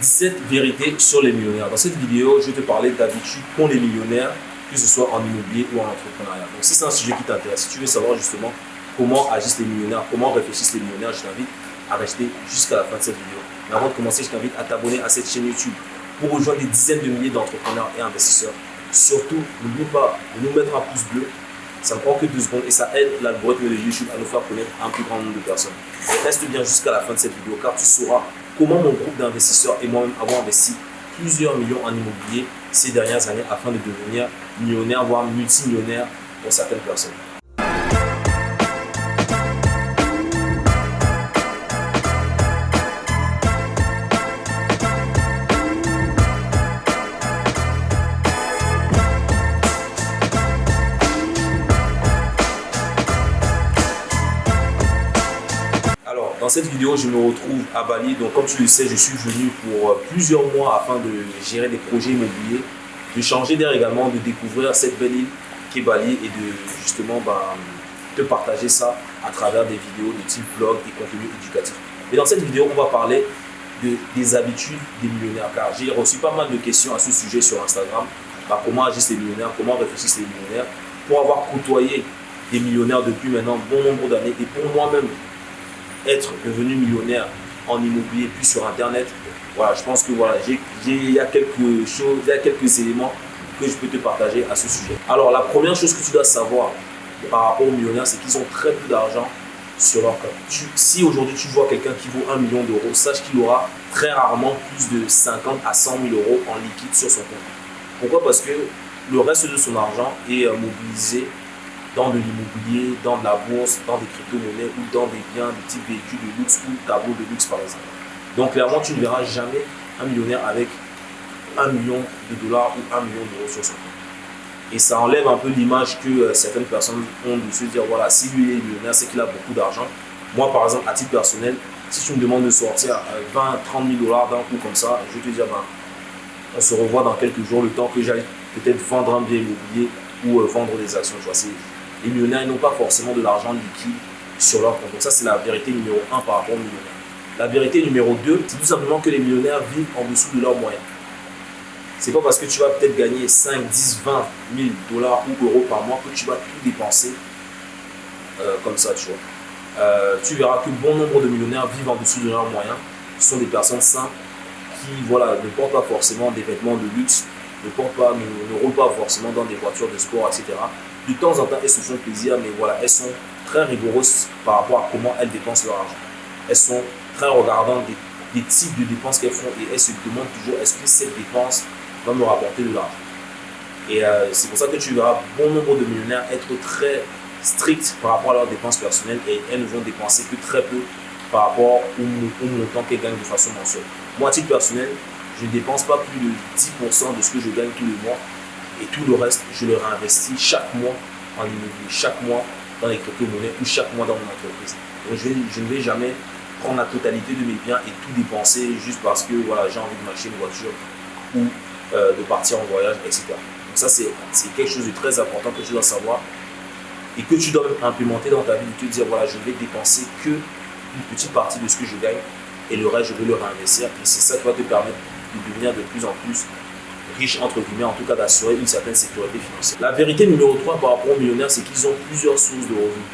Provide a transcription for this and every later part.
17 vérités sur les millionnaires. Dans cette vidéo, je vais te parler d'habitudes qu'ont les millionnaires, que ce soit en immobilier ou en entrepreneuriat. Donc si c'est un sujet qui t'intéresse, si tu veux savoir justement comment agissent les millionnaires, comment réfléchissent les millionnaires, je t'invite à rester jusqu'à la fin de cette vidéo. Mais avant de commencer, je t'invite à t'abonner à cette chaîne YouTube pour rejoindre des dizaines de milliers d'entrepreneurs et investisseurs. Surtout, n'oublie pas de nous mettre un pouce bleu ça ne prend que deux secondes et ça aide l'algorithme de YouTube à nous faire connaître un plus grand nombre de personnes. reste bien jusqu'à la fin de cette vidéo car tu sauras comment mon groupe d'investisseurs et moi-même avons investi plusieurs millions en immobilier ces dernières années afin de devenir millionnaire, voire multimillionnaire pour certaines personnes. Cette vidéo, je me retrouve à Bali. Donc, comme tu le sais, je suis venu pour euh, plusieurs mois afin de gérer des projets immobiliers, de changer d'air également, de découvrir cette belle île qui est Bali et de justement bah, te partager ça à travers des vidéos de type vlog et contenu éducatif. Et dans cette vidéo, on va parler de, des habitudes des millionnaires car j'ai reçu pas mal de questions à ce sujet sur Instagram. Bah, comment agissent les millionnaires, comment réfléchissent les millionnaires? Pour avoir côtoyé des millionnaires depuis maintenant bon nombre d'années et pour moi-même être devenu millionnaire en immobilier puis sur internet. Voilà je pense que voilà il y a quelque chose il y a quelques éléments que je peux te partager à ce sujet. Alors la première chose que tu dois savoir par rapport aux millionnaires c'est qu'ils ont très peu d'argent sur leur compte. Si aujourd'hui tu vois quelqu'un qui vaut 1 million d'euros sache qu'il aura très rarement plus de 50 à 100 000 euros en liquide sur son compte. Pourquoi? Parce que le reste de son argent est euh, mobilisé dans de l'immobilier, dans de la bourse, dans des crypto-monnaies ou dans des biens de type véhicule de luxe ou tableau de luxe par exemple. Donc clairement, tu ne verras jamais un millionnaire avec un million de dollars ou un million d'euros sur son compte. Et ça enlève un peu l'image que euh, certaines personnes ont de se dire, voilà, si lui est millionnaire, c'est qu'il a beaucoup d'argent. Moi, par exemple, à titre personnel, si tu me demandes de sortir 20, 30 000 dollars d'un coup comme ça, je vais te dire, ben, on se revoit dans quelques jours, le temps que j'aille peut-être vendre un bien immobilier ou euh, vendre des actions. Tu vois, les millionnaires n'ont pas forcément de l'argent liquide sur leur compte. Donc ça, c'est la vérité numéro un par rapport aux millionnaires. La vérité numéro 2, c'est tout simplement que les millionnaires vivent en dessous de leurs moyens. C'est pas parce que tu vas peut-être gagner 5, 10, 20 000 dollars ou euros par mois que tu vas tout dépenser euh, comme ça, tu vois. Euh, tu verras que bon nombre de millionnaires vivent en dessous de leurs moyens. Ce sont des personnes simples qui voilà, ne portent pas forcément des vêtements de luxe, ne, portent pas, ne, ne roulent pas forcément dans des voitures de sport, etc de temps en temps, elles se font plaisir, mais voilà, elles sont très rigoureuses par rapport à comment elles dépensent leur argent. Elles sont très regardantes des, types de dépenses qu'elles font et elles se demandent toujours est-ce que cette dépense va me rapporter de l'argent? Et euh, c'est pour ça que tu verras bon nombre de millionnaires être très stricts par rapport à leurs dépenses personnelles et elles ne vont dépenser que très peu par rapport au, montant qu'elles gagnent de façon mensuelle. Moi, à titre personnel, je ne dépense pas plus de 10% de ce que je gagne tous les mois et tout le reste, je le réinvestis chaque mois en immobilier, chaque mois dans les crypto-monnaies ou chaque mois dans mon entreprise. Donc je, ne vais jamais prendre la totalité de mes biens et tout dépenser juste parce que voilà, j'ai envie de m'acheter une voiture ou euh, de partir en voyage, etc. Donc ça, c'est quelque chose de très important que tu dois savoir et que tu dois implémenter dans ta vie, de te dire, voilà, je vais dépenser que une petite partie de ce que je gagne et le reste, je vais le réinvestir. Et c'est ça qui va te permettre de devenir de plus en plus riche, entre guillemets, en tout cas d'assurer une certaine sécurité financière. La vérité numéro 3 par rapport aux millionnaires, c'est qu'ils ont plusieurs sources de revenus.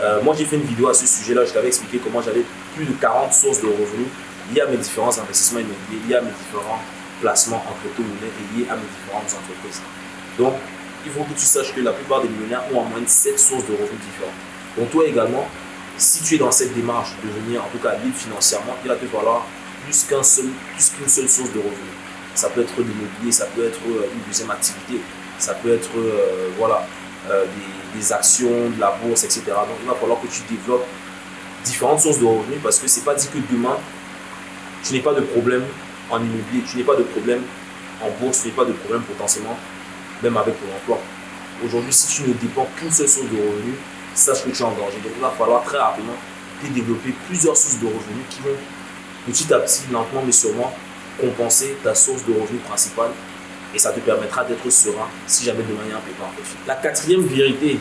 Euh, moi, j'ai fait une vidéo à ce sujet-là, je t'avais expliqué comment j'avais plus de 40 sources de revenus liées à mes différents investissements immobiliers, liées à mes différents placements en crypto-monnaie et liées à mes différentes entreprises. Donc, il faut que tu saches que la plupart des millionnaires ont en moins de 7 sources de revenus différentes. Donc, toi également, si tu es dans cette démarche de devenir en tout cas libre financièrement, il va te falloir plus qu'une seul, plus seule source de revenus. Ça peut être l'immobilier, ça peut être euh, une deuxième activité, ça peut être euh, voilà, euh, des, actions, de la bourse, etc. Donc il va falloir que tu développes différentes sources de revenus parce que ce n'est pas dit que demain, tu n'es pas de problème en immobilier, tu n'es pas de problème en bourse, tu n'es pas de problème potentiellement même avec ton emploi. Aujourd'hui, si tu ne dépends qu'une seule source de revenus, sache que tu es en danger. Donc il va falloir très rapidement développer plusieurs sources de revenus qui vont petit à petit, lentement mais sûrement, compenser ta source de revenus principale et ça te permettra d'être serein si jamais demain il y a un pépin La quatrième vérité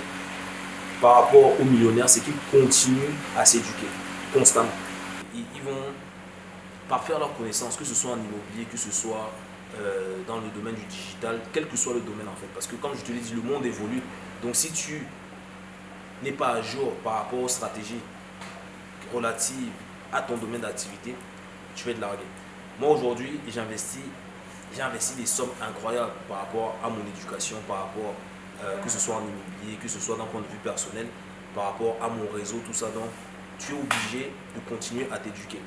par rapport aux millionnaires, c'est qu'ils continuent à s'éduquer constamment. Ils, vont par faire leur connaissance, que ce soit en immobilier, que ce soit euh, dans le domaine du digital, quel que soit le domaine en fait. Parce que comme je te l'ai dit, le monde évolue. Donc si tu n'es pas à jour par rapport aux stratégies relatives à ton domaine d'activité, tu vas être largué. Moi aujourd'hui, j'investis j'ai investi des sommes incroyables par rapport à mon éducation, par rapport, euh, que ce soit en immobilier, que ce soit d'un point de vue personnel, par rapport à mon réseau, tout ça. Donc, tu es obligé de continuer à t'éduquer.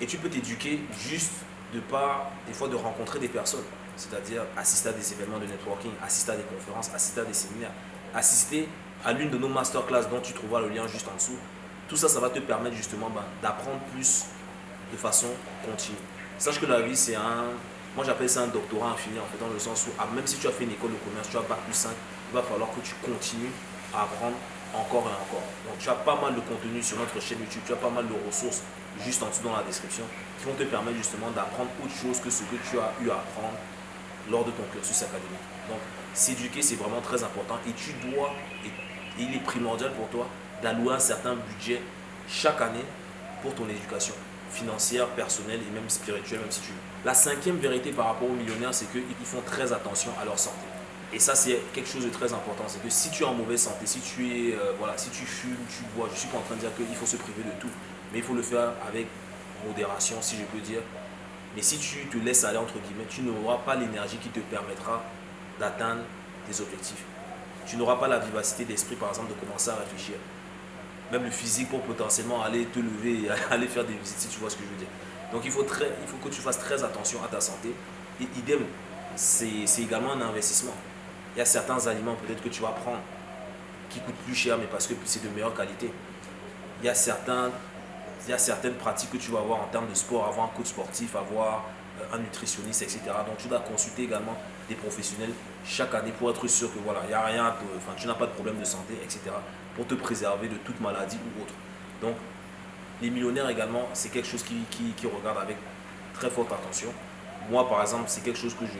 Et tu peux t'éduquer juste de par, des fois, de rencontrer des personnes. C'est-à-dire assister à des événements de networking, assister à des conférences, assister à des séminaires, assister à l'une de nos masterclass dont tu trouveras le lien juste en dessous. Tout ça, ça va te permettre justement ben, d'apprendre plus de façon continue. Sache que la vie, c'est un, moi, j'appelle ça un doctorat infini, en fait, dans le sens où, ah, même si tu as fait une école de commerce, tu as Bac plus 5, il va falloir que tu continues à apprendre encore et encore. Donc, tu as pas mal de contenu sur notre chaîne YouTube, tu as pas mal de ressources juste en dessous dans la description qui vont te permettre justement d'apprendre autre chose que ce que tu as eu à apprendre lors de ton cursus académique. Donc, s'éduquer, c'est vraiment très important et tu dois, et il est primordial pour toi d'allouer un certain budget chaque année pour ton éducation financière, personnelle et même spirituelle, même si tu veux. La cinquième vérité par rapport aux millionnaires, c'est qu'ils font très attention à leur santé. Et ça, c'est quelque chose de très important. C'est que si tu es en mauvaise santé, si tu, es, euh, voilà, si tu fumes, tu bois, je ne suis pas en train de dire qu'il faut se priver de tout. Mais il faut le faire avec modération, si je peux dire. Mais si tu te laisses aller, entre guillemets, tu n'auras pas l'énergie qui te permettra d'atteindre tes objectifs. Tu n'auras pas la vivacité d'esprit, par exemple, de commencer à réfléchir. Même le physique pour potentiellement aller te lever aller faire des visites, si tu vois ce que je veux dire. Donc il faut, très, il faut que tu fasses très attention à ta santé. Et idem, c'est également un investissement. Il y a certains aliments peut-être que tu vas prendre qui coûtent plus cher, mais parce que c'est de meilleure qualité. Il y, a certains, il y a certaines pratiques que tu vas avoir en termes de sport, avoir un coach sportif, avoir euh, un nutritionniste, etc. Donc tu dois consulter également professionnels chaque année pour être sûr que voilà, il n'y a rien, enfin, tu n'as pas de problème de santé, etc. pour te préserver de toute maladie ou autre. Donc les millionnaires également, c'est quelque chose qui, qui, regarde avec très forte attention. Moi, par exemple, c'est quelque chose que je,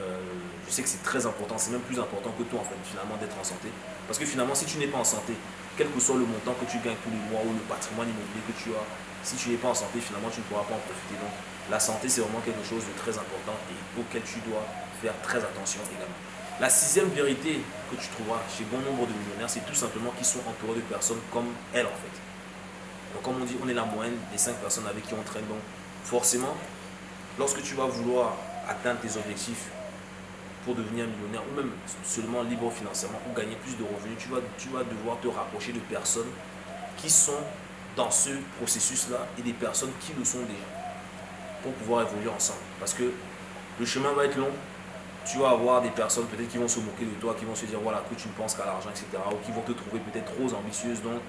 euh, je sais que c'est très important, c'est même plus important que toi, en fait, finalement, d'être en santé. Parce que finalement, si tu n'es pas en santé, quel que soit le montant que tu gagnes tous les mois ou le patrimoine immobilier que tu as, si tu n'es pas en santé, finalement, tu ne pourras pas en profiter. Donc, la santé, c'est vraiment quelque chose de très important et auquel tu dois faire très attention également. La sixième vérité que tu trouveras chez bon nombre de millionnaires, c'est tout simplement qu'ils sont entourés de personnes comme elles, en fait. Donc comme on dit, on est la moyenne des 5 personnes avec qui on traîne. Donc forcément, lorsque tu vas vouloir atteindre tes objectifs pour devenir millionnaire ou même seulement libre financièrement ou gagner plus de revenus, tu vas, tu vas devoir te rapprocher de personnes qui sont dans ce processus-là et des personnes qui le sont déjà pour pouvoir évoluer ensemble. Parce que le chemin va être long. Tu vas avoir des personnes peut-être qui vont se moquer de toi, qui vont se dire voilà que tu ne penses qu'à l'argent, etc. Ou qui vont te trouver peut-être trop ambitieuse. Donc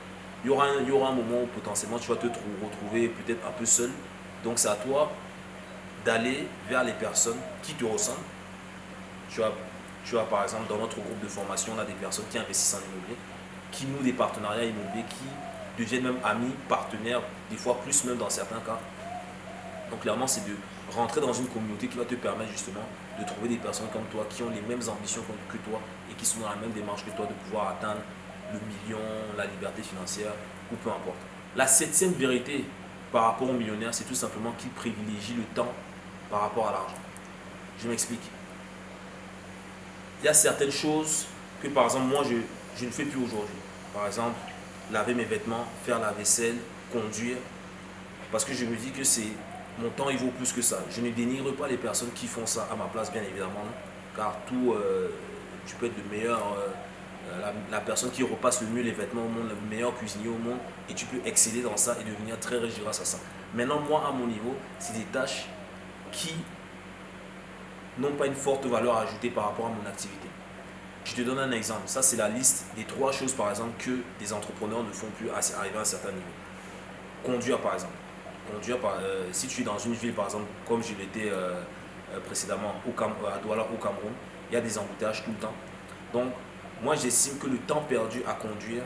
il y aura un, il y aura un moment où potentiellement tu vas te retrouver peut-être un peu seul. Donc c'est à toi d'aller vers les personnes qui te ressemblent. Tu as, tu as par exemple dans notre groupe de formation, on a des personnes qui investissent en immobilier, qui nouent des partenariats immobiliers, qui deviennent même amis, partenaires, des fois plus même dans certains cas. Donc clairement c'est de rentrer dans une communauté qui va te permettre justement de trouver des personnes comme toi qui ont les mêmes ambitions que toi et qui sont dans la même démarche que toi de pouvoir atteindre le million, la liberté financière ou peu importe. La septième vérité par rapport aux millionnaires, c'est tout simplement qu'ils privilégient le temps par rapport à l'argent. Je m'explique. Il y a certaines choses que par exemple moi je, je ne fais plus aujourd'hui. Par exemple, laver mes vêtements, faire la vaisselle, conduire. Parce que je me dis que c'est mon temps il vaut plus que ça. Je ne dénigre pas les personnes qui font ça à ma place, bien évidemment. Car tout, euh, tu peux être le meilleur euh, euh, la, personne qui repasse le mieux les vêtements au monde, le meilleur cuisinier au monde, et tu peux exceller dans ça et devenir très riche grâce à ça. Maintenant, moi, à mon niveau, c'est des tâches qui n'ont pas une forte valeur ajoutée par rapport à mon activité. Je te donne un exemple. Ça, c'est la liste des trois choses, par exemple, que des entrepreneurs ne font plus arriver à un certain niveau. Conduire, par exemple. Conduire, par, euh, si tu es dans une ville, par exemple, comme je l'étais euh, précédemment au à Douala, au Cameroun, il y a des embouteillages tout le temps. Donc, moi, j'estime que le temps perdu à conduire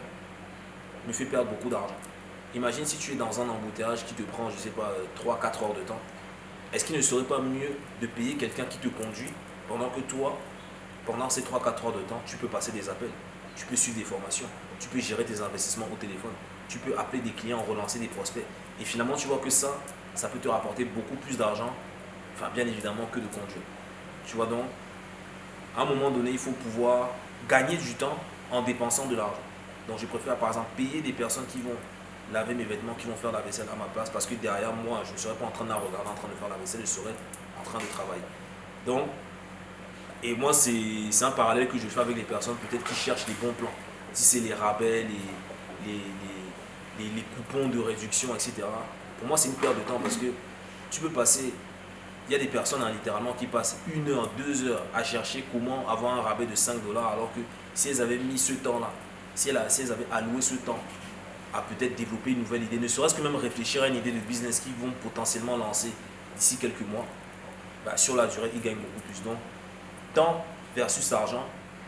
me fait perdre beaucoup d'argent. Imagine si tu es dans un embouteillage qui te prend, je sais pas, 3-4 heures de temps. Est-ce qu'il ne serait pas mieux de payer quelqu'un qui te conduit pendant que toi, pendant ces 3-4 heures de temps, tu peux passer des appels, tu peux suivre des formations, tu peux gérer tes investissements au téléphone, tu peux appeler des clients, relancer des prospects? Et finalement, tu vois que ça, ça peut te rapporter beaucoup plus d'argent, enfin bien évidemment que de conduire. Tu vois donc, à un moment donné, il faut pouvoir gagner du temps en dépensant de l'argent. Donc je préfère par exemple payer des personnes qui vont laver mes vêtements, qui vont faire la vaisselle à ma place, parce que derrière moi, je ne serais pas en train de la regarder, en train de faire la vaisselle, je serais en train de travailler. Donc, et moi, c'est un parallèle que je fais avec les personnes peut-être qui cherchent les bons plans. Si c'est les rabais, les, coupons de réduction, etc. Pour moi, c'est une perte de temps parce que tu peux passer il y a des personnes hein, littéralement qui passent une heure, deux heures à chercher comment avoir un rabais de 5 dollars alors que si elles avaient mis ce temps-là, si, elles, avaient alloué ce temps à peut-être développer une nouvelle idée, ne serait-ce que même réfléchir à une idée de business qu'ils vont potentiellement lancer d'ici quelques mois, bah, sur la durée, ils gagnent beaucoup plus. Donc, temps versus argent,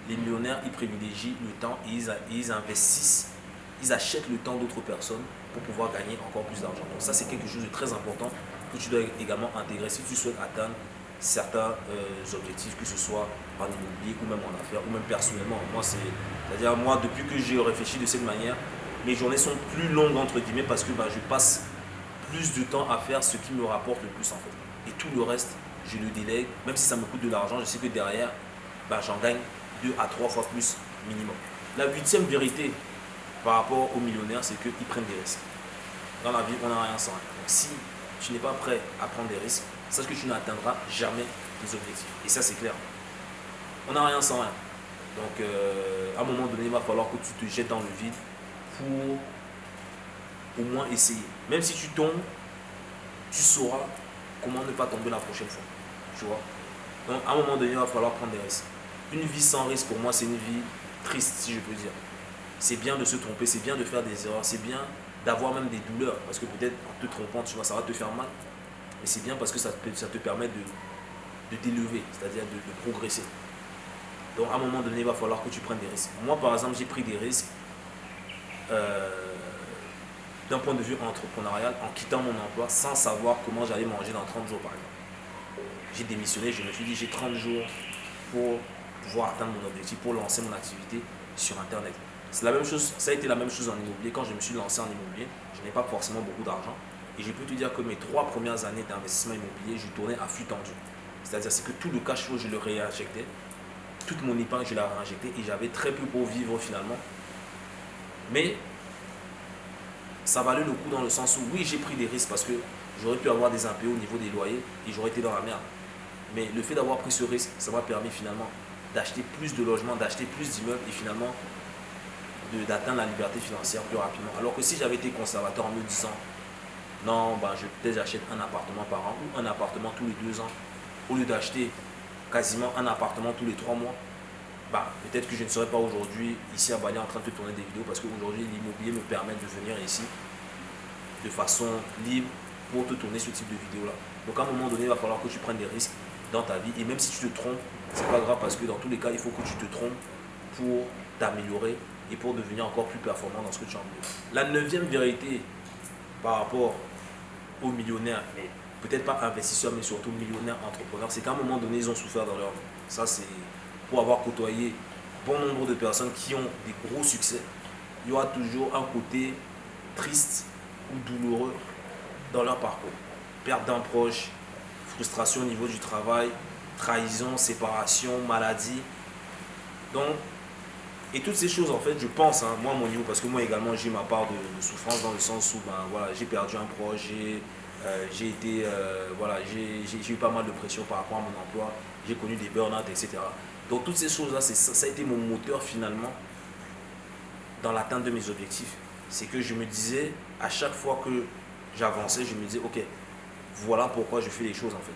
les millionnaires, ils privilégient le temps et ils investissent, ils achètent le temps d'autres personnes pour pouvoir gagner encore plus d'argent. Donc ça, c'est quelque chose de très important que tu dois également intégrer si tu souhaites atteindre certains euh, objectifs, que ce soit en immobilier ou même en affaires ou même personnellement. Moi, c'est-à-dire moi, depuis que j'ai réfléchi de cette manière, mes journées sont plus longues entre guillemets parce que bah, je passe plus de temps à faire ce qui me rapporte le plus en fait. Et tout le reste, je le délègue, même si ça me coûte de l'argent, je sais que derrière, bah, j'en gagne deux à trois fois plus minimum. La huitième vérité par rapport aux millionnaires, c'est qu'ils prennent des risques. Dans la vie, on n'a rien sans rien. Donc si tu n'es pas prêt à prendre des risques, sache que tu n'atteindras jamais tes objectifs. Et ça, c'est clair. On n'a rien sans rien. Donc, euh, à un moment donné, il va falloir que tu te jettes dans le vide pour au moins essayer. Même si tu tombes, tu sauras comment ne pas tomber la prochaine fois. Tu vois? Donc, à un moment donné, il va falloir prendre des risques. Une vie sans risque, pour moi, c'est une vie triste, si je peux dire. C'est bien de se tromper, c'est bien de faire des erreurs, c'est bien d'avoir même des douleurs. Parce que peut-être en te trompant, tu vois, ça va te faire mal. Mais c'est bien parce que ça te, permet de, de t'élever, c'est-à-dire de, progresser. Donc à un moment donné, il va falloir que tu prennes des risques. Moi, par exemple, j'ai pris des risques euh, d'un point de vue entrepreneurial en quittant mon emploi sans savoir comment j'allais manger dans 30 jours, par exemple. J'ai démissionné, je me suis dit, j'ai 30 jours pour pouvoir atteindre mon objectif, pour lancer mon activité sur Internet. C'est la même chose, ça a été la même chose en immobilier. Quand je me suis lancé en immobilier, je n'ai pas forcément beaucoup d'argent. Et je peux te dire que mes trois premières années d'investissement immobilier, je tournais à flux tendu. C'est-à-dire que tout le cash flow, je le réinjectais. Toute mon épargne, je la réinjectais. Et j'avais très peu pour vivre finalement. Mais ça valait le coup dans le sens où, oui, j'ai pris des risques parce que j'aurais pu avoir des impayés au niveau des loyers et j'aurais été dans la merde. Mais le fait d'avoir pris ce risque, ça m'a permis finalement d'acheter plus de logements, d'acheter plus d'immeubles et finalement d'atteindre la liberté financière plus rapidement. Alors que si j'avais été conservateur en me disant non, bah, je peut-être j'achète un appartement par an ou un appartement tous les deux ans, au lieu d'acheter quasiment un appartement tous les trois mois, bah, peut-être que je ne serais pas aujourd'hui ici à Bali en train de tourner des vidéos parce qu'aujourd'hui l'immobilier me permet de venir ici de façon libre pour te tourner ce type de vidéo là. Donc à un moment donné, il va falloir que tu prennes des risques dans ta vie et même si tu te trompes, c'est pas grave parce que dans tous les cas, il faut que tu te trompes pour t'améliorer et pour devenir encore plus performant dans ce que tu as envie. La neuvième vérité par rapport aux millionnaires, mais peut-être pas investisseurs, mais surtout millionnaires entrepreneurs, c'est qu'à un moment donné, ils ont souffert dans leur vie. Ça, c'est pour avoir côtoyé bon nombre de personnes qui ont des gros succès. Il y aura toujours un côté triste ou douloureux dans leur parcours. Perte d'un proche, frustration au niveau du travail, trahison, séparation, maladie. Donc, et toutes ces choses, en fait, je pense, hein, moi, mon niveau, parce que moi également, j'ai ma part de, souffrance dans le sens où ben, voilà, j'ai perdu un proche, j'ai euh, euh, voilà, eu pas mal de pression par rapport à mon emploi, j'ai connu des burn-out, etc. Donc, toutes ces choses-là, ça a été mon moteur finalement dans l'atteinte de mes objectifs. C'est que je me disais, à chaque fois que j'avançais, je me disais, ok, voilà pourquoi je fais les choses en fait.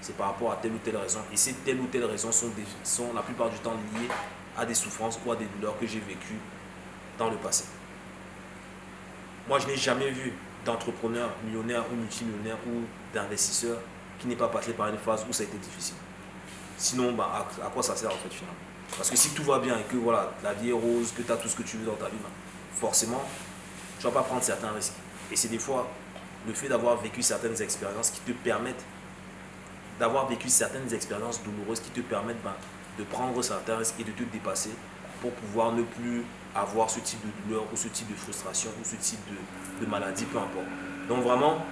C'est par rapport à telle ou telle raison. Et ces telle ou telle raison sont, sont la plupart du temps liées à des souffrances ou à des douleurs que j'ai vécues dans le passé. Moi, je n'ai jamais vu d'entrepreneur millionnaire ou multimillionnaire ou d'investisseur qui n'est pas passé par une phase où ça a été difficile. Sinon, bah, à, quoi ça sert en fait finalement? Parce que si tout va bien et que voilà, la vie est rose, que tu as tout ce que tu veux dans ta vie, bah, forcément, tu ne vas pas prendre certains risques. Et c'est des fois le fait d'avoir vécu certaines expériences qui te permettent d'avoir vécu certaines expériences douloureuses qui te permettent bah, de prendre certains risques et de te dépasser pour pouvoir ne plus avoir ce type de douleur ou ce type de frustration ou ce type de, maladie, peu importe. Donc vraiment,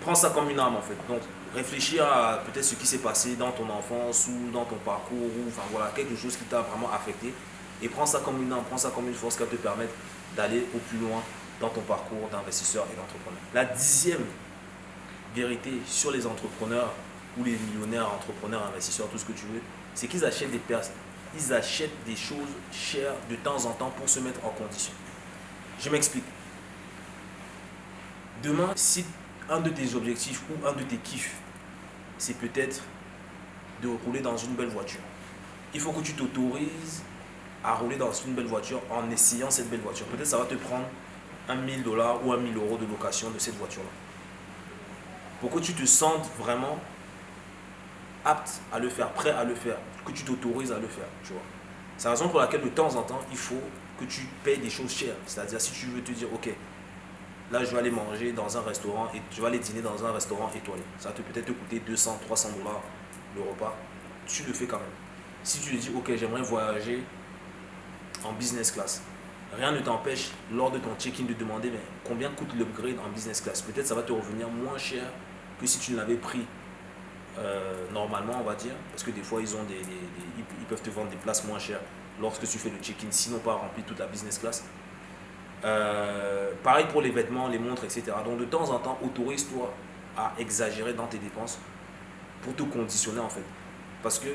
prends ça comme une arme en fait. Donc, réfléchir à peut-être ce qui s'est passé dans ton enfance ou dans ton parcours, ou enfin voilà, quelque chose qui t'a vraiment affecté. Et prends ça comme une arme, prends ça comme une force qui va te permettre d'aller au plus loin dans ton parcours d'investisseur et d'entrepreneur. La dixième vérité sur les entrepreneurs ou les millionnaires, entrepreneurs, investisseurs, tout ce que tu veux, c'est qu'ils achètent des personnes, ils achètent des choses chères de temps en temps pour se mettre en condition. Je m'explique. Demain, si un de tes objectifs ou un de tes kiffs, c'est peut-être de rouler dans une belle voiture. Il faut que tu t'autorises à rouler dans une belle voiture en essayant cette belle voiture. Peut-être ça va te prendre un 1000 dollars ou un 1000 euros de location de cette voiture-là. Pour que tu te sentes vraiment apte à le faire, prêt à le faire, que tu t'autorises à le faire, tu vois. C'est la raison pour laquelle de temps en temps, il faut que tu payes des choses chères. C'est-à-dire si tu veux te dire, ok, là je vais aller manger dans un restaurant et tu vas aller dîner dans un restaurant étoilé. Ça va peut-être te coûter 200, 300 dollars le repas. Tu le fais quand même. Si tu te dis, ok, j'aimerais voyager en business class, rien ne t'empêche lors de ton check-in de demander combien coûte l'upgrade en business class? Peut-être ça va te revenir moins cher que si tu l'avais pris euh, normalement, on va dire, parce que des fois, ils, ont des, ils peuvent te vendre des places moins chères lorsque tu fais le check-in, sinon pas rempli toute la business class. Euh, pareil pour les vêtements, les montres, etc. Donc de temps en temps, autorise-toi à exagérer dans tes dépenses pour te conditionner en fait. Parce que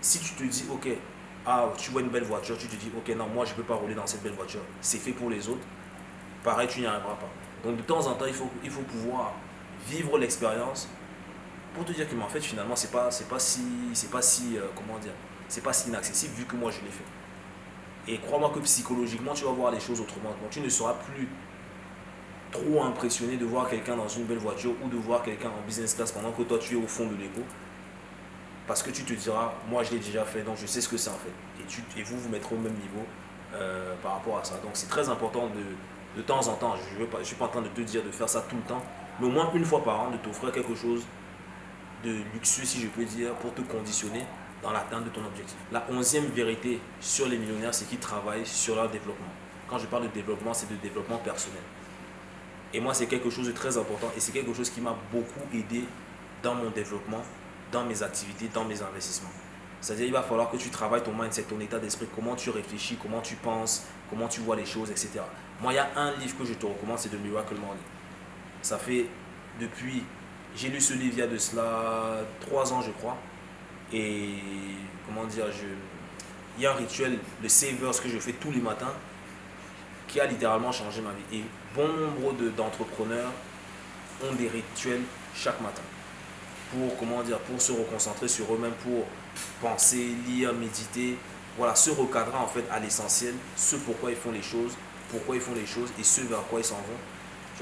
si tu te dis, ok, ah, tu vois une belle voiture, tu te dis, ok, non, moi je ne peux pas rouler dans cette belle voiture, c'est fait pour les autres, pareil, tu n'y arriveras pas. Donc de temps en temps, il faut, il faut pouvoir vivre l'expérience pour te dire que en fait finalement c'est pas c'est pas si c'est pas si euh, comment dire c'est pas si inaccessible vu que moi je l'ai fait. Et crois-moi que psychologiquement tu vas voir les choses autrement. Tu ne seras plus trop impressionné de voir quelqu'un dans une belle voiture ou de voir quelqu'un en business class pendant que toi tu es au fond de l'égo parce que tu te diras moi je l'ai déjà fait donc je sais ce que c'est en fait. Et, tu, et vous vous mettrez au même niveau euh, par rapport à ça. Donc c'est très important de, de temps en temps je ne suis pas en train de te dire de faire ça tout le temps mais au moins une fois par an de t'offrir quelque chose de luxueux, si je peux dire, pour te conditionner dans l'atteinte de ton objectif. La onzième vérité sur les millionnaires, c'est qu'ils travaillent sur leur développement. Quand je parle de développement, c'est de développement personnel. Et moi, c'est quelque chose de très important et c'est quelque chose qui m'a beaucoup aidé dans mon développement, dans mes activités, dans mes investissements. C'est-à-dire il va falloir que tu travailles ton mindset, ton état d'esprit, comment tu réfléchis, comment tu penses, comment tu vois les choses, etc. Moi, il y a un livre que je te recommande, c'est de Miracle Morning. Ça fait depuis j'ai lu ce livre il y a de cela trois ans, je crois. Et comment dire, je, il y a un rituel, le Savers, que je fais tous les matins, qui a littéralement changé ma vie. Et bon nombre d'entrepreneurs ont des rituels chaque matin pour comment dire pour se reconcentrer sur eux-mêmes pour penser lire méditer voilà se recadrer en fait à l'essentiel ce pourquoi ils font les choses pourquoi ils font les choses et ce vers quoi ils s'en vont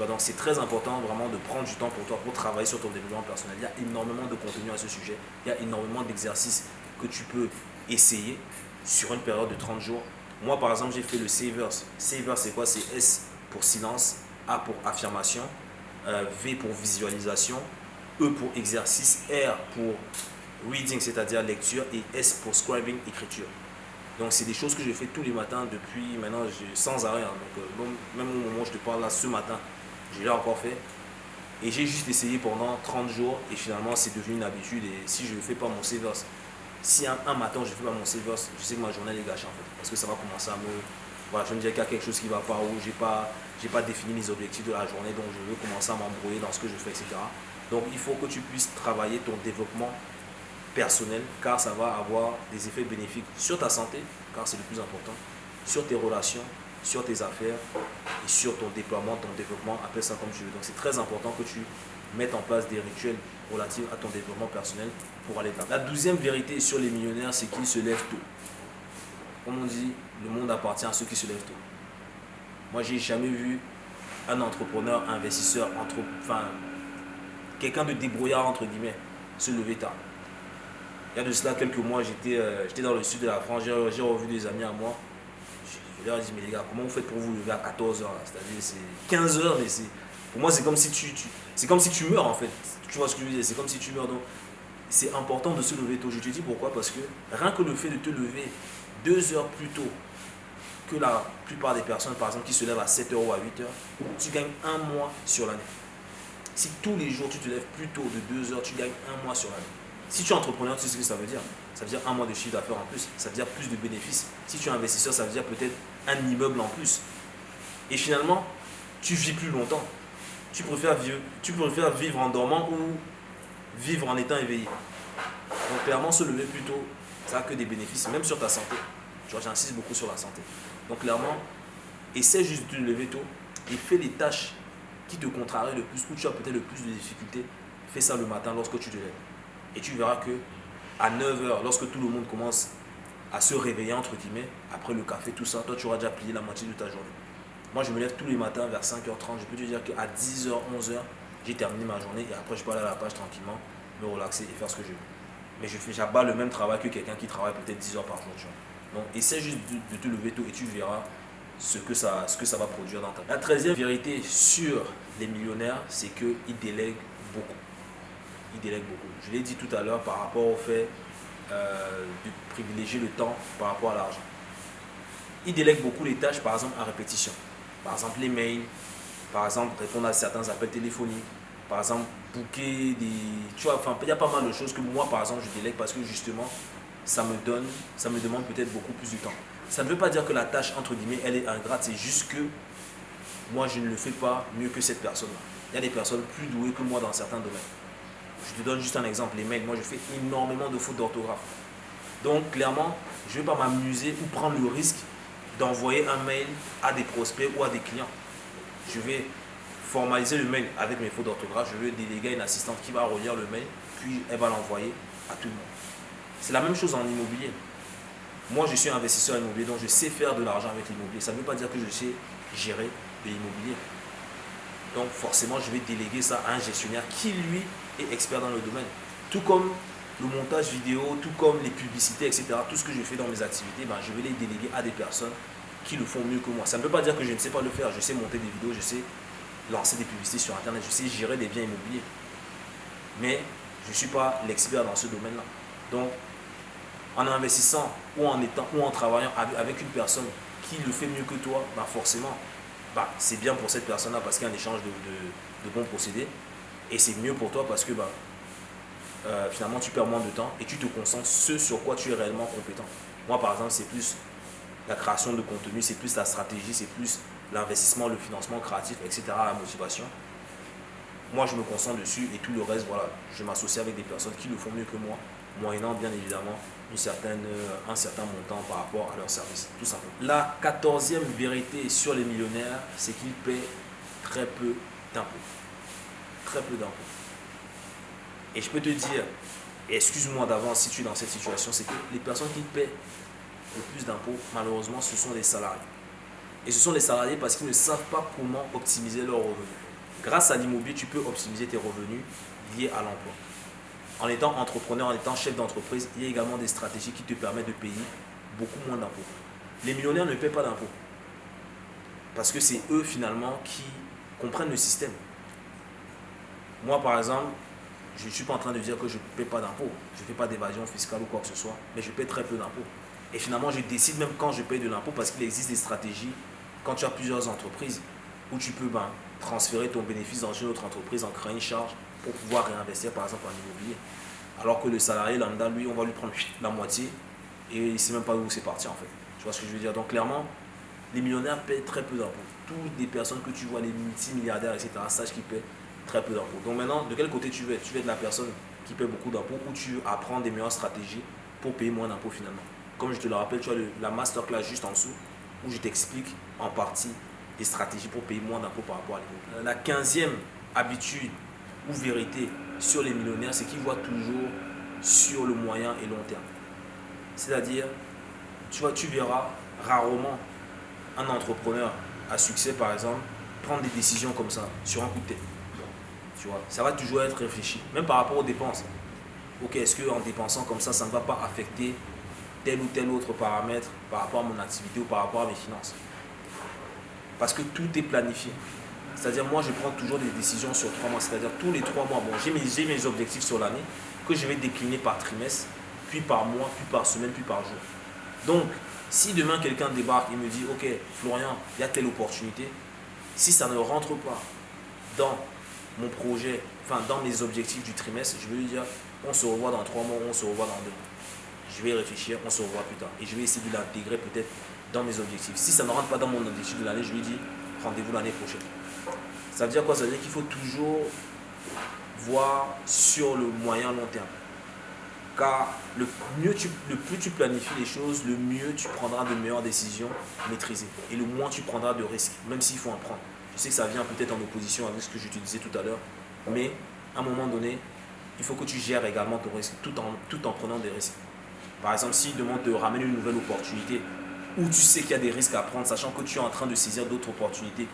donc c'est très important vraiment de prendre du temps pour toi pour travailler sur ton développement personnel. Il y a énormément de contenu à ce sujet. Il y a énormément d'exercices que tu peux essayer sur une période de 30 jours. Moi, par exemple, j'ai fait le Savers. Savers, c'est quoi? C'est S pour silence, A pour affirmation, euh, V pour visualisation, E pour exercice, R pour reading, c'est-à-dire lecture, et S pour scribing, écriture. Donc, c'est des choses que je fais tous les matins depuis maintenant, sans arrêt. Hein. Donc, euh, même au moment où je te parle là, ce matin, je l'ai encore fait. Et j'ai juste essayé pendant 30 jours et finalement c'est devenu une habitude. Et si je ne fais pas mon savers, si un, matin je ne fais pas mon savers, je sais que ma journée est gâchée en fait. Parce que ça va commencer à me. Voilà, je me dis qu'il y a quelque chose qui ne va pas ou j'ai pas, pas défini les objectifs de la journée, donc je veux commencer à m'embrouiller dans ce que je fais, etc. Donc il faut que tu puisses travailler ton développement personnel car ça va avoir des effets bénéfiques sur ta santé, car c'est le plus important, sur tes relations, sur tes affaires et sur ton déploiement, ton développement, appelle ça comme tu veux. Donc c'est très important que tu mettes en place des rituels relatifs à ton développement personnel pour aller là. La douzième vérité sur les millionnaires, c'est qu'ils se lèvent tôt. Comme on dit, le monde appartient à ceux qui se lèvent tôt. Moi, j'ai jamais vu un entrepreneur, un investisseur, entre, enfin, quelqu'un de débrouillard, entre guillemets, se lever tard. Il y a de cela quelques mois, j'étais euh, j'étais dans le sud de la France, j'ai revu des amis à moi je leur dit, mais les gars, comment vous faites pour vous lever à 14h C'est-à-dire, c'est 15h, mais c'est. Pour moi, c'est comme si tu, c'est comme si tu meurs en fait. Tu vois ce que je veux dire? C'est comme si tu meurs. Donc, c'est important de se lever tôt. Je te dis pourquoi? Parce que rien que le fait de te lever deux heures plus tôt que la plupart des personnes, par exemple, qui se lèvent à 7h ou à 8h, tu gagnes un mois sur l'année. Si tous les jours tu te lèves plus tôt de 2 heures, tu gagnes un mois sur l'année. Si tu es entrepreneur, tu sais ce que ça veut dire. Ça veut dire un mois de chiffre d'affaires en plus. Ça veut dire plus de bénéfices. Si tu es investisseur, ça veut dire peut-être un immeuble en plus. Et finalement, tu vis plus longtemps. Tu préfères vivre, en dormant ou vivre en étant éveillé. Donc clairement, se lever plus tôt, ça a que des bénéfices, même sur ta santé. Tu vois, j'insiste beaucoup sur la santé. Donc clairement, essaie juste de te lever tôt et fais les tâches qui te contrarient le plus, où tu as peut-être le plus de difficultés. Fais ça le matin lorsque tu te lèves. Et tu verras que à 9h, lorsque tout le monde commence à se réveiller, entre guillemets, après le café, tout ça, toi, tu auras déjà plié la moitié de ta journée. Moi, je me lève tous les matins vers 5h30. Je peux te dire qu'à 10h, 11h, j'ai terminé ma journée et après, je peux aller à la page tranquillement, me relaxer et faire ce que je veux. Mais je fais j'abats le même travail que quelqu'un qui travaille peut-être 10 heures par jour. Donc, essaie juste de, te lever tôt et tu verras ce que ça, ce que ça va produire dans ta vie. La treizième vérité sur les millionnaires, c'est qu'ils délèguent beaucoup. Ils délèguent beaucoup. Je l'ai dit tout à l'heure par rapport au fait euh, de privilégier le temps par rapport à l'argent. Ils délèguent beaucoup les tâches, par exemple, à répétition. Par exemple, les mails, par exemple, répondre à certains appels téléphoniques, par exemple, booker des... Tu vois, enfin, il y a pas mal de choses que moi, par exemple, je délègue parce que justement, ça me donne, ça me demande peut-être beaucoup plus de temps. Ça ne veut pas dire que la tâche, entre guillemets, elle est ingrate, c'est juste que moi, je ne le fais pas mieux que cette personne-là. Il y a des personnes plus douées que moi dans certains domaines. Je te donne juste un exemple, les mails. Moi, je fais énormément de fautes d'orthographe. Donc, clairement, je ne vais pas m'amuser ou prendre le risque d'envoyer un mail à des prospects ou à des clients. Je vais formaliser le mail avec mes fautes d'orthographe. Je vais déléguer une assistante qui va relire le mail, puis elle va l'envoyer à tout le monde. C'est la même chose en immobilier. Moi, je suis investisseur immobilier, donc je sais faire de l'argent avec l'immobilier. Ça ne veut pas dire que je sais gérer l'immobilier. Donc forcément, je vais déléguer ça à un gestionnaire qui, lui, expert dans le domaine. Tout comme le montage vidéo, tout comme les publicités, etc. Tout ce que je fais dans mes activités, ben, je vais les déléguer à des personnes qui le font mieux que moi. Ça ne veut pas dire que je ne sais pas le faire. Je sais monter des vidéos, je sais lancer des publicités sur Internet, je sais gérer des biens immobiliers. Mais je ne suis pas l'expert dans ce domaine-là. Donc, en investissant ou en, étant, ou en travaillant avec une personne qui le fait mieux que toi, ben forcément, bah, c'est bien pour cette personne-là parce qu'il y a un échange de, bons procédés. Et c'est mieux pour toi parce que bah, euh, finalement tu perds moins de temps et tu te concentres ce sur quoi tu es réellement compétent. Moi par exemple, c'est plus la création de contenu, c'est plus la stratégie, c'est plus l'investissement, le financement créatif, etc. La motivation. Moi, je me concentre dessus et tout le reste, voilà, je m'associe avec des personnes qui le font mieux que moi, moyennant bien évidemment une certaine, un certain montant par rapport à leur service, tout simplement. La quatorzième vérité sur les millionnaires, c'est qu'ils paient très peu d'impôts. Très peu d'impôts. Et je peux te dire, excuse-moi d'avance si tu es dans cette situation, c'est que les personnes qui paient le plus d'impôts, malheureusement, ce sont les salariés. Et ce sont les salariés parce qu'ils ne savent pas comment optimiser leurs revenus. Grâce à l'immobilier, tu peux optimiser tes revenus liés à l'emploi en étant entrepreneur, en étant chef d'entreprise, il y a également des stratégies qui te permettent de payer beaucoup moins d'impôts. Les millionnaires ne paient pas d'impôts. Parce que c'est eux finalement qui comprennent le système. Moi par exemple, je ne suis pas en train de dire que je ne paie pas d'impôts. Je ne fais pas d'évasion fiscale ou quoi que ce soit, mais je paie très peu d'impôts. Et finalement, je décide même quand je paye de l'impôt parce qu'il existe des stratégies, quand tu as plusieurs entreprises, où tu peux ben, transférer ton bénéfice dans une autre entreprise en créant une charge pour pouvoir réinvestir par exemple en immobilier. Alors que le salarié lambda, lui, on va lui prendre la moitié et il ne sait même pas où c'est parti en fait. Tu vois ce que je veux dire? Donc clairement, les millionnaires paient très peu d'impôts. Toutes les personnes que tu vois, les multimilliardaires, etc., sachent qu'ils paient très peu d'impôts. Donc maintenant, de quel côté tu veux Tu veux être la personne qui paie beaucoup d'impôts ou tu apprends des meilleures stratégies pour payer moins d'impôts finalement? Comme je te le rappelle, tu as la masterclass juste en dessous où je t'explique en partie des stratégies pour payer moins d'impôts par rapport à l'immobilier. La quinzième habitude ou vérité sur les millionnaires, c'est qu'ils voient toujours sur le moyen et long terme. C'est-à-dire, tu vois, tu verras rarement un entrepreneur à succès, par exemple, prendre des décisions comme ça, sur un coup de tête. Tu vois, ça va toujours être réfléchi, même par rapport aux dépenses. Ok, est-ce qu'en dépensant comme ça, ça ne va pas affecter tel ou tel autre paramètre par rapport à mon activité ou par rapport à mes finances? Parce que tout est planifié. C'est-à-dire, moi, je prends toujours des décisions sur trois mois. C'est-à-dire, tous les trois mois, bon, j'ai mes, mes objectifs sur l'année que je vais décliner par trimestre, puis par mois, puis par semaine, puis par jour. Donc, si demain quelqu'un débarque et me dit, ok, Florian, il y a telle opportunité, si ça ne rentre pas dans mon projet, enfin dans mes objectifs du trimestre, je vais lui dire on se revoit dans trois mois, on se revoit dans deux mois. Je vais réfléchir, on se revoit plus tard. Et je vais essayer de l'intégrer peut-être dans mes objectifs. Si ça ne rentre pas dans mon objectif de l'année, je lui dis rendez-vous l'année prochaine. Ça veut dire quoi? Ça veut dire qu'il faut toujours voir sur le moyen long terme. Car le, mieux tu, le plus tu planifies les choses, le mieux tu prendras de meilleures décisions maîtrisées. Et le moins tu prendras de risques, même s'il faut en prendre. Je sais que ça vient peut-être en opposition avec ce que je te disais tout à l'heure, mais à un moment donné, il faut que tu gères également ton risque tout en, prenant des risques. Par exemple, s'il demande de ramener une nouvelle opportunité où tu sais qu'il y a des risques à prendre, sachant que tu es en train de saisir d'autres opportunités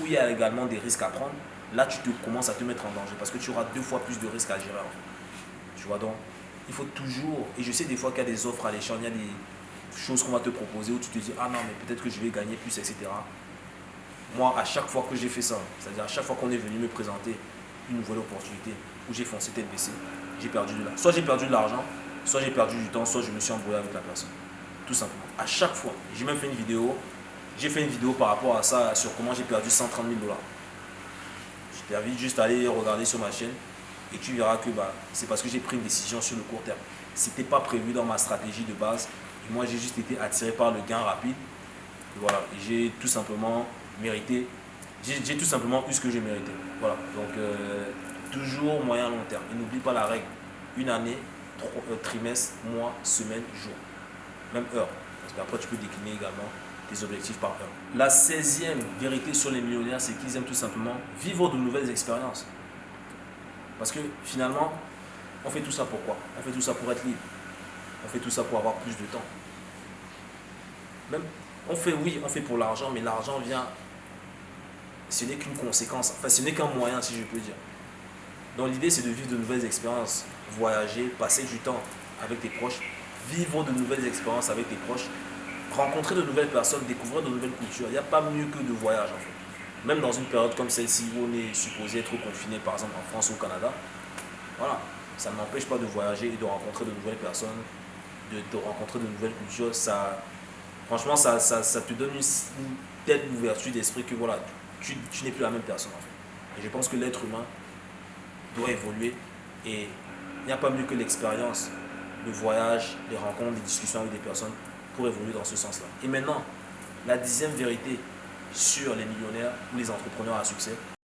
où il y a également des risques à prendre, là tu commences à te mettre en danger parce que tu auras deux fois plus de risques à gérer. Tu vois donc, il faut toujours, et je sais des fois qu'il y a des offres à l'échange, il y a des choses qu'on va te proposer où tu te dis, ah non, mais peut-être que je vais gagner plus, etc. Moi, à chaque fois que j'ai fait ça, c'est-à-dire à chaque fois qu'on est venu me présenter une nouvelle opportunité où j'ai foncé tête baissée, j'ai perdu de l'argent. Soit j'ai perdu de l'argent, soit j'ai perdu du temps, soit je me suis embrouillé avec la personne. Tout simplement. À chaque fois. J'ai même fait une vidéo. J'ai fait une vidéo par rapport à ça, sur comment j'ai perdu 130 000 dollars. Je t'invite juste à aller regarder sur ma chaîne et tu verras que bah, c'est parce que j'ai pris une décision sur le court terme. Ce n'était pas prévu dans ma stratégie de base. Et moi, j'ai juste été attiré par le gain rapide. voilà, j'ai tout simplement mérité, j'ai tout simplement eu ce que j'ai mérité. Voilà, donc euh, toujours moyen long terme. Et n'oublie pas la règle. Une année, euh, trimestre, mois, semaine, jour. Même heure. Parce qu'après, tu peux décliner également tes objectifs par heure. La 16e vérité sur les millionnaires, c'est qu'ils aiment tout simplement vivre de nouvelles expériences. Parce que finalement, on fait tout ça pour quoi? On fait tout ça pour être libre. On fait tout ça pour avoir plus de temps. Même, on fait, oui, on fait pour l'argent, mais l'argent vient, ce n'est qu'une conséquence, enfin ce n'est qu'un moyen si je peux dire. Donc l'idée c'est de vivre de nouvelles expériences, voyager, passer du temps avec tes proches, vivre de nouvelles expériences avec tes proches, rencontrer de nouvelles personnes, découvrir de nouvelles cultures. Il n'y a pas mieux que de voyage en fait. Même dans une période comme celle-ci où on est supposé être confiné par exemple en France ou au Canada, voilà, ça ne m'empêche pas de voyager et de rencontrer de nouvelles personnes, de, rencontrer de nouvelles cultures. Ça, franchement, ça, te donne une, telle ouverture d'esprit que voilà, tu, tu n'es plus la même personne en fait. Et je pense que l'être humain doit évoluer et il n'y a pas mieux que l'expérience, le voyage, les rencontres, les discussions avec des personnes pour évoluer dans ce sens-là. Et maintenant, la dixième vérité sur les millionnaires ou les entrepreneurs à succès,